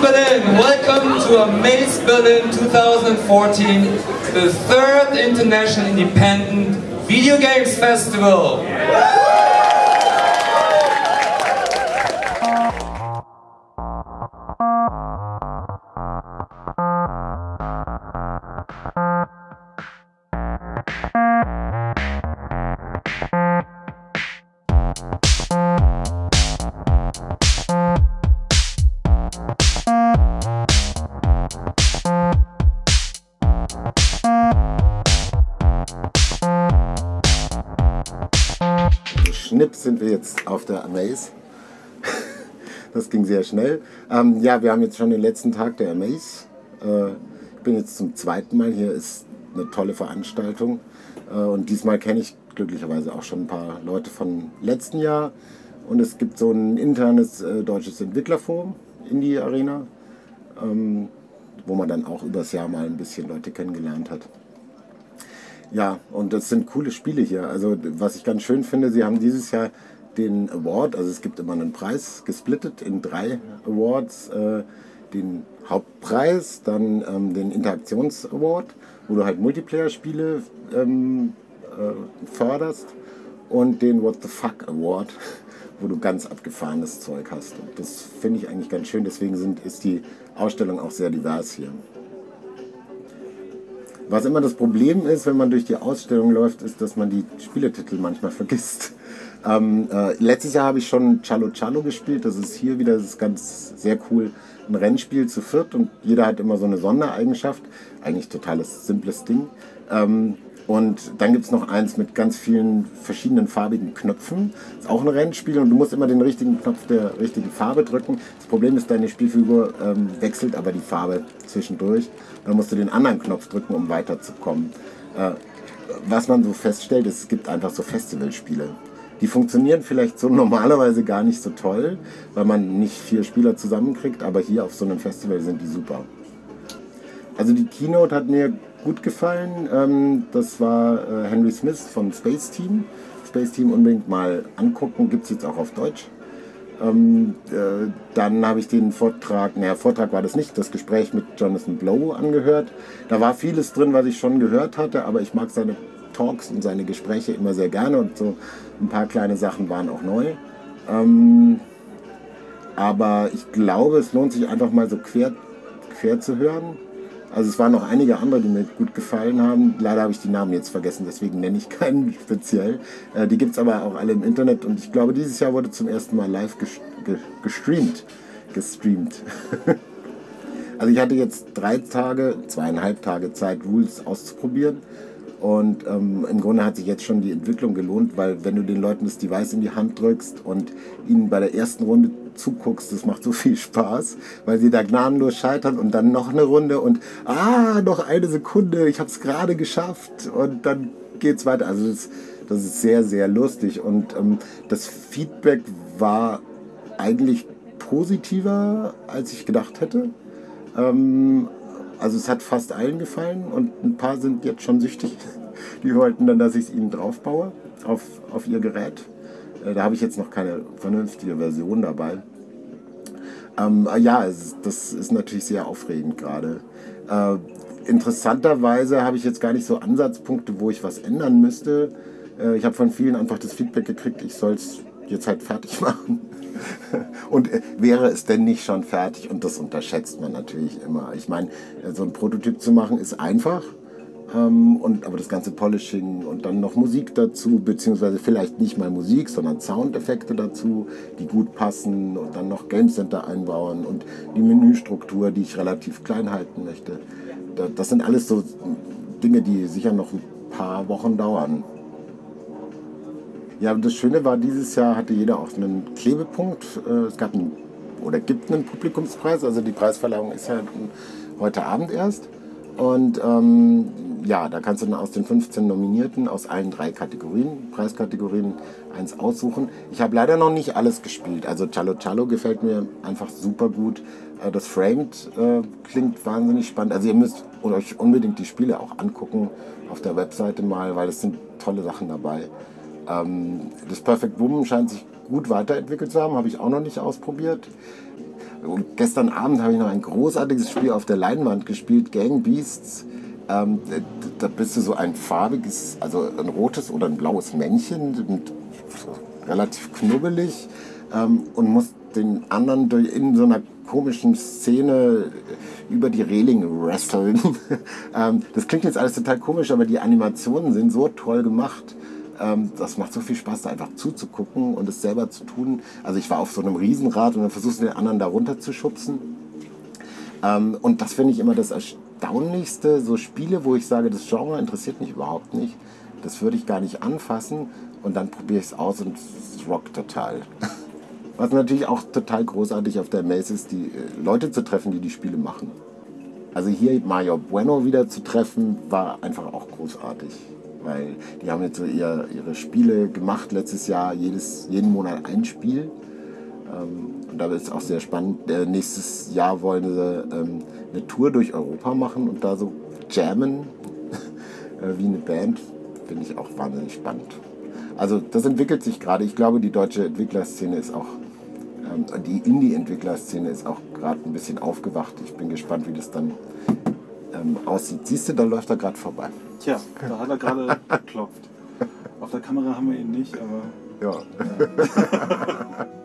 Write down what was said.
Berlin. Welcome to Amaze Berlin 2014, the third International Independent Video Games Festival. Schnips sind wir jetzt auf der Amaze. Das ging sehr schnell. Ähm, ja, wir haben jetzt schon den letzten Tag der Amaze. Äh, ich bin jetzt zum zweiten Mal hier. Ist eine tolle Veranstaltung. Äh, und diesmal kenne ich glücklicherweise auch schon ein paar Leute von letzten Jahr. Und es gibt so ein internes äh, deutsches Entwicklerforum in die Arena, ähm, wo man dann auch übers Jahr mal ein bisschen Leute kennengelernt hat. Ja, und das sind coole Spiele hier. Also was ich ganz schön finde, sie haben dieses Jahr den Award, also es gibt immer einen Preis, gesplittet in drei Awards. Äh, den Hauptpreis, dann ähm, den Interaktions-Award, wo du halt Multiplayer-Spiele ähm, äh, förderst und den What the Fuck Award, wo du ganz abgefahrenes Zeug hast. Und das finde ich eigentlich ganz schön, deswegen sind, ist die Ausstellung auch sehr divers hier. Was immer das Problem ist, wenn man durch die Ausstellung läuft, ist, dass man die Spieletitel manchmal vergisst. Ähm, äh, letztes Jahr habe ich schon Chalo Chalo gespielt. Das ist hier wieder, das ist ganz sehr cool. Ein Rennspiel zu viert und jeder hat immer so eine Sondereigenschaft. Eigentlich totales simples Ding. Ähm, und dann gibt es noch eins mit ganz vielen verschiedenen farbigen Knöpfen. Ist auch ein Rennspiel und du musst immer den richtigen Knopf der richtigen Farbe drücken. Das Problem ist, deine Spielfigur ähm, wechselt aber die Farbe zwischendurch. Dann musst du den anderen Knopf drücken, um weiterzukommen. Äh, was man so feststellt, ist, es gibt einfach so Festivalspiele. Die funktionieren vielleicht so normalerweise gar nicht so toll, weil man nicht vier Spieler zusammenkriegt, aber hier auf so einem Festival sind die super. Also die Keynote hat mir gut gefallen. Ähm, das war äh, Henry Smith von Space Team. Space Team unbedingt mal angucken, gibt es jetzt auch auf Deutsch. Ähm, äh, dann habe ich den Vortrag, naja, Vortrag war das nicht, das Gespräch mit Jonathan Blow angehört. Da war vieles drin, was ich schon gehört hatte, aber ich mag seine Talks und seine Gespräche immer sehr gerne und so ein paar kleine Sachen waren auch neu. Ähm, aber ich glaube, es lohnt sich einfach mal so quer, quer zu hören. Also es waren noch einige andere, die mir gut gefallen haben. Leider habe ich die Namen jetzt vergessen, deswegen nenne ich keinen speziell. Äh, die gibt es aber auch alle im Internet und ich glaube, dieses Jahr wurde zum ersten Mal live gestreamt. Gestreamt. also ich hatte jetzt drei Tage, zweieinhalb Tage Zeit, Rules auszuprobieren. Und ähm, im Grunde hat sich jetzt schon die Entwicklung gelohnt, weil wenn du den Leuten das Device in die Hand drückst und ihnen bei der ersten Runde zuguckst, das macht so viel Spaß, weil sie da gnadenlos scheitern und dann noch eine Runde und ah, noch eine Sekunde, ich habe es gerade geschafft und dann geht's weiter. Also das, das ist sehr, sehr lustig und ähm, das Feedback war eigentlich positiver, als ich gedacht hätte. Ähm, also es hat fast allen gefallen und ein paar sind jetzt schon süchtig. Die wollten dann, dass ich es ihnen draufbaue auf, auf ihr Gerät. Äh, da habe ich jetzt noch keine vernünftige Version dabei. Ähm, ja, es, das ist natürlich sehr aufregend gerade. Äh, interessanterweise habe ich jetzt gar nicht so Ansatzpunkte, wo ich was ändern müsste. Äh, ich habe von vielen einfach das Feedback gekriegt, ich soll es jetzt halt fertig machen. Und äh, wäre es denn nicht schon fertig? Und das unterschätzt man natürlich immer. Ich meine, äh, so ein Prototyp zu machen ist einfach. Ähm, und, aber das ganze Polishing und dann noch Musik dazu, beziehungsweise vielleicht nicht mal Musik, sondern Soundeffekte dazu, die gut passen und dann noch Game Center einbauen und die Menüstruktur, die ich relativ klein halten möchte. Das sind alles so Dinge, die sicher noch ein paar Wochen dauern. Ja, das Schöne war, dieses Jahr hatte jeder auch einen Klebepunkt. Äh, es gab einen, oder gibt einen Publikumspreis, also die Preisverleihung ist ja heute Abend erst. Und ähm, ja, da kannst du dann aus den 15 Nominierten aus allen drei Kategorien, Preiskategorien, eins aussuchen. Ich habe leider noch nicht alles gespielt. Also Chalo Chalo gefällt mir einfach super gut. Äh, das Framed äh, klingt wahnsinnig spannend. Also ihr müsst euch unbedingt die Spiele auch angucken auf der Webseite mal, weil es sind tolle Sachen dabei. Ähm, das Perfect Woman scheint sich gut weiterentwickelt zu haben, habe ich auch noch nicht ausprobiert. Und gestern Abend habe ich noch ein großartiges Spiel auf der Leinwand gespielt, Gang Beasts. Ähm, da bist du so ein farbiges, also ein rotes oder ein blaues Männchen, relativ knubbelig ähm, und musst den anderen durch, in so einer komischen Szene über die Reling wresteln. ähm, das klingt jetzt alles total komisch, aber die Animationen sind so toll gemacht. Ähm, das macht so viel Spaß, da einfach zuzugucken und es selber zu tun. Also ich war auf so einem Riesenrad und dann versuchst du den anderen da runter zu schubsen. Ähm, und das finde ich immer das Erstaunlichste. So Spiele, wo ich sage, das Genre interessiert mich überhaupt nicht. Das würde ich gar nicht anfassen. Und dann probiere ich es aus und es rockt total. Was natürlich auch total großartig auf der Messe ist, die äh, Leute zu treffen, die die Spiele machen. Also hier Mario Bueno wieder zu treffen, war einfach auch großartig. Weil die haben jetzt so ihr, ihre Spiele gemacht letztes Jahr, jedes, jeden Monat ein Spiel. Ähm, und da ist es auch sehr spannend. Äh, nächstes Jahr wollen sie ähm, eine Tour durch Europa machen und da so jammen äh, wie eine Band. Finde ich auch wahnsinnig spannend. Also das entwickelt sich gerade. Ich glaube, die deutsche Entwicklerszene ist auch ähm, die Indie-Entwicklerszene ist auch gerade ein bisschen aufgewacht. Ich bin gespannt, wie das dann ähm, aussieht. Siehst du, da läuft er gerade vorbei. Tja, da hat er gerade geklopft. Auf der Kamera haben wir ihn nicht, aber. Ja. ja.